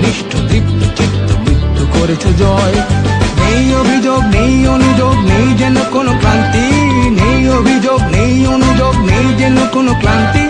নিষ্ঠ দীপ্ত চিত্ত, মৃত্যু করেছ জয়। নেই অভিযোগ, নেই অনুযোগ, নেই যেন কোনো ক্লান্তি। নেই অভিযোগ, নেই অনুযোগ, নেই যেন কোনো ক্লান্তি।